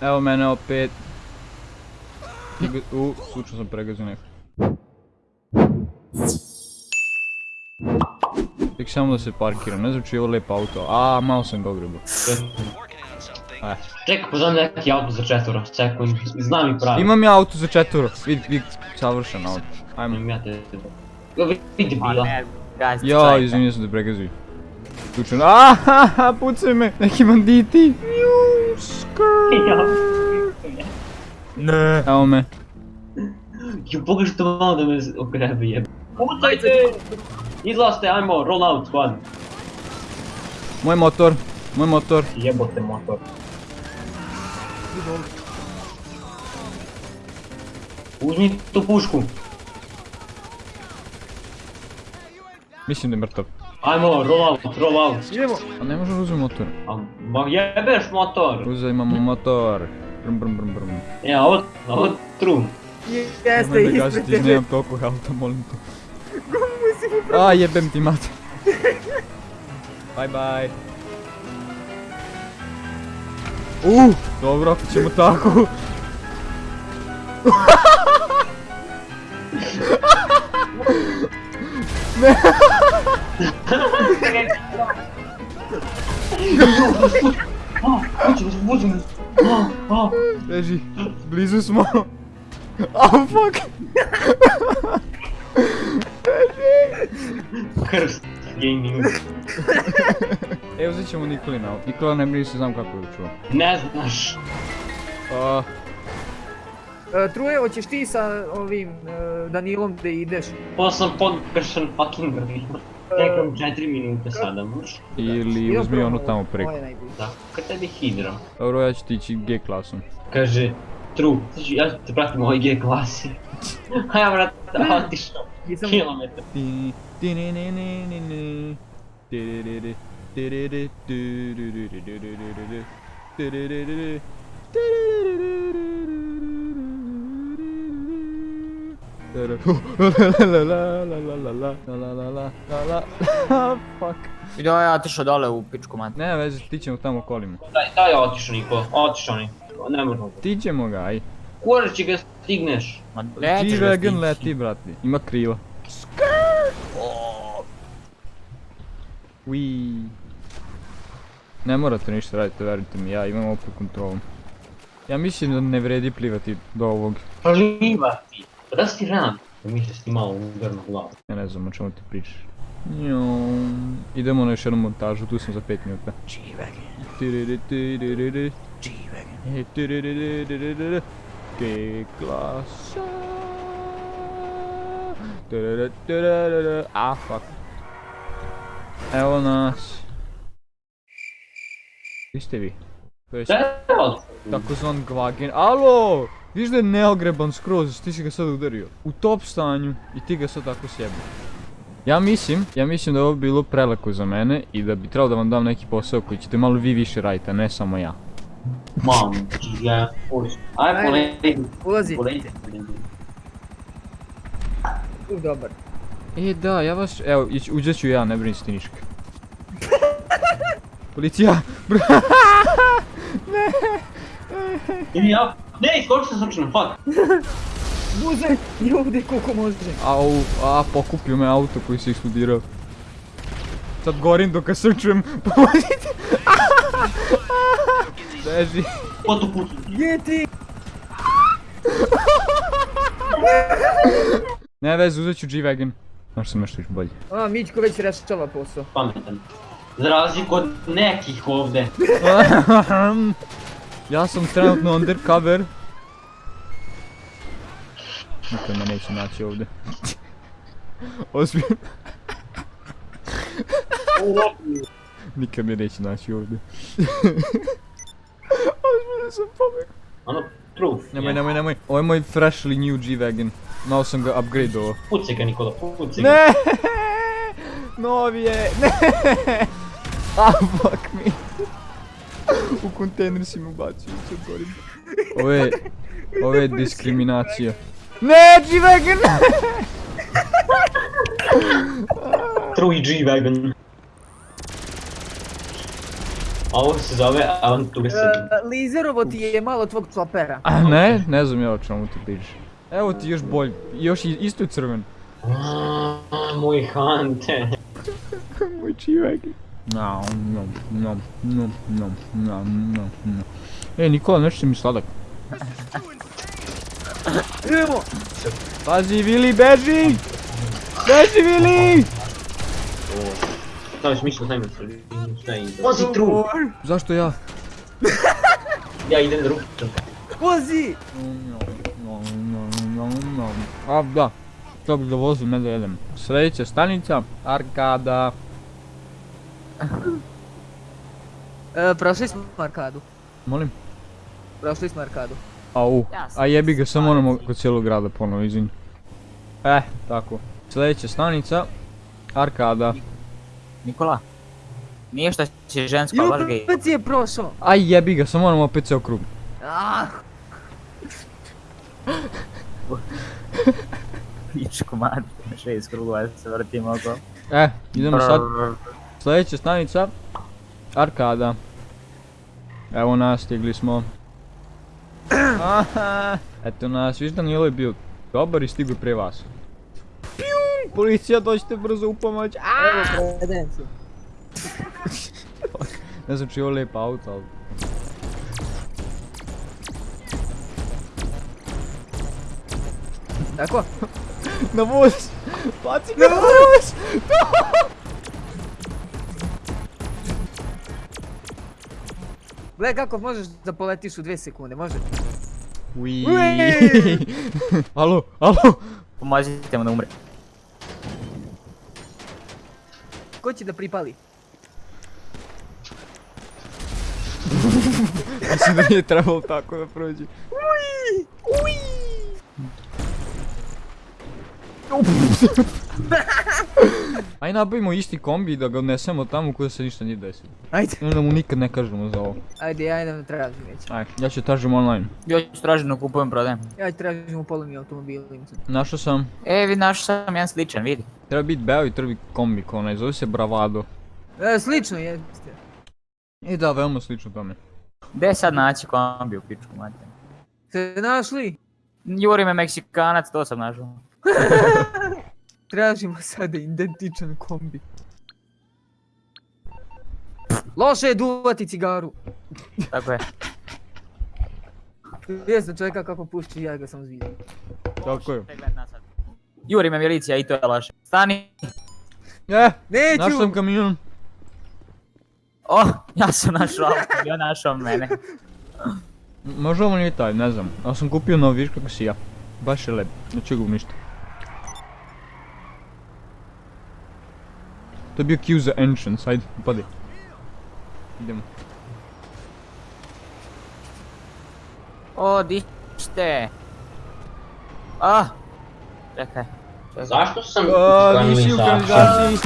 Evo mene opet. U, slučajno sam pregazio neko. Tek samo da se parkira, ne znam je ovo lijep auto. A, malo sam ga ogrebo. E. Čekaj, pozvam neki auto za četvora, čekaj, znam i pravi. Imam ja auto za četvoro, vidi, vidi, savršen auto. Ajmo. Imam ja te... Jo, vidi bila. Ja, izvinio sam da pregazuju. Slučajno, ahaha, pucaj me, neki banditi. Ja. Не. А у мене. Я поки що мало до мене окремо є. Утайте! He's lost the ammo, roll out, one. Мой мотор, мой мотор. Єботи мотор. Узміть ту пушку. Місію номер топ. Ajmo, roll out, roll out. Idemo. A ne možemo uzeti motor. A, Ma jebeš motor. Uzajmamo motor. Brum brum brum brum. E, a ovo, ovo tru. Jeste, Nemoj da ispred tebe. nemam toliko auta, molim te. Gumu si mu A, jebem ti mat. bye bye. Uh, dobro, ako ćemo tako. A, uđi, uđi, uđi. A, a. Leži, blizu smo. Oh fuck. Krst gaming. E, uzet ćemo Nikolina. Nikola ne brini se znam kako je učuo. Ne znaš. A, E, Truje, hoćeš ti sa ovim e, Danilom da ideš? Pa sam podkršen fucking grvima. Čekam 4 minute sada, možeš? ili uzmi onu tamo preko. Da, kad tebi hidro. Dobro, ja ću ti ići G klasom. Kaže, Tru, znači ja te pratim u ovoj G klasi. A ja vrat, otišao. Jesam- Kilometar. Fuck. Vidio ja otišao dole u pičku mat. Ne veze, ti ćemo tamo kolima. Daj, daj otišao Niko, otišao ni. Ne možemo. Ti ćemo ga, aj. Kurar će ga stigneš. Ma nećeš ga G-Wagon stići. leti, brati. Ima krila. Ui. Ne morate ništa raditi, verujte mi, ja imam opet kontrolu. Ja mislim da ne vredi plivati do ovog. Plivati. Pa da si ti ran. Da misliš ti malo udarno glavu. Ja ne znam o čemu ti pričaš. Njom. Idemo na još jednu montažu, tu sam za 5 minuta. Tiriri, tiriri. E, tiriri, G klasa. Tiriri, tiriri. A, fuck. Evo nas. Gdje ste vi? To je Evo, takozvan gvagen. Alo! Viš da je neogreban skroz, ti si ga sad udario. U top stanju i ti ga sad tako sjebi. Ja mislim, ja mislim da je ovo bilo prelako za mene i da bi trebalo da vam dam neki posao koji ćete malo vi više raditi, a ne samo ja. mam, ti ja. Aj, Ajde. poleti. Ulazi. Poleti. U, dobar. E da, ja vas, evo, uđet ću ja, ne brini se ti niška. Policija! Bro, I ja, ne, iskočio sam slučajno, fuck. Buzaj i ovdje koliko može. Au, a, pokupio me auto koji se eksplodirao. Sad gorim dok ga srčujem, pomozite! Beži. Ko tu putu? Gdje ti? Ne veze, uzet ću G-Wagon. Možda sam nešto još bolji. A, Mićko već rešava posao. Pametan. Za razliku od nekih ovdje. ja sam trenutno undercover. Niko me neće naći ovdje. Ozbiljno. Nikad me neće naći ovdje. Ozbiljno sam pobjegao. Ono, true. Nemoj, nemoj, nemoj. Ovo je moj freshly new G-Wagon. Malo sam ga upgradeovao. Pucaj ga Nikola, pucaj ga. Ne! Novi je! Ne! Ah, fuck me. U kontejner si me ubacio, sad gorim. Ovo je... Ovo je diskriminacija. Ne, G-Wagon! True i G-Wagon. Ovo se zove avanturist. E, Lizerovo ti je malo tvog čopera. A ne, ne znam ja o čemu ti pričaš. Evo ti još bolj, još i- isto crven. Aaa, Moj hante. Moj čivek. No, no, no, no, no, no, no, no. E, Nikola, nešto mi sladak. Idemo! Pazi, Vili, beži! Beži, Vili! Staviš mišlju tajmer šta je Vozi tru! Zašto ja? Ja idem no, no. A, da. To bih da vozim, ne da jedem. Sljedeća stanica, Arkada. E, prošli smo arkadu. Molim? Prošli smo arkadu. Au, a jebi ga, samo moramo kod cijelog grada ponovo, izvini. Eh, tako. Sljedeća stanica, Arkada. Nikola. Nije šta će žensko, baš gej. opet je prošao. Aj jebi ga, samo moramo opet ceo krug. Ah, Pičku mati, šest krugova se vrtim oko. Eh, idemo sad. Sljedeća stanica, Arkada. Evo nas, stigli smo. Aha, eto nas, viš Danilo je bio dobar i stigo prije vas. Pijum, policija dođite brzo u pomoć. Evo predencu. Ne znam či je ovo lijepa auto, ali... Tako? Na voz! Baci ga na voz! Gle kako možeš da poletiš u dvije sekunde, može? Ui. Ui. alo, alo! Pomozite mu da umre. Ko će da pripali? Mislim da nije trebalo tako da prođe. Aj nabavimo isti kombi i da ga odnesemo tamo kuda se ništa nije desilo. Ajde. I onda mu nikad ne kažemo za ovo. Ajde, ja idem da tražim već. Aj, ja ću tražim online. Ja ću traženo kupujem, prodajem. Ja ću tražim u polovni. Našao sam, E, vidi, našao sam jedan sličan, vidi. treba biti beo i treba biti kombi ko onaj, zove se Bravado. E, slično jeste. I da, veoma slično tome. Gdje sad naći kombi u pičku mati? Ste našli? Juri me Meksikanac, to sam našao. Tražimo sada identičan kombi. Loše je duvati cigaru. Tako je. Jesam čovjeka kako pušči, ja ga sam zvidio. Tako je. Juri me milicija i to je loše. Stani! E, Neću! našao sam kamion. O, ja sam našao auto, ja našao mene. Možda ovo nije taj, ne znam. Ali sam kupio novi, viš kako si ja. Baš je lep, ne čega ništa. To je bio Q za entrance, ajde, upadi. Idemo. O, dište. Ah! Čekaj. Čekaj. Zašto sam... A, Kanalizaciju. nisi u kanalizaciji.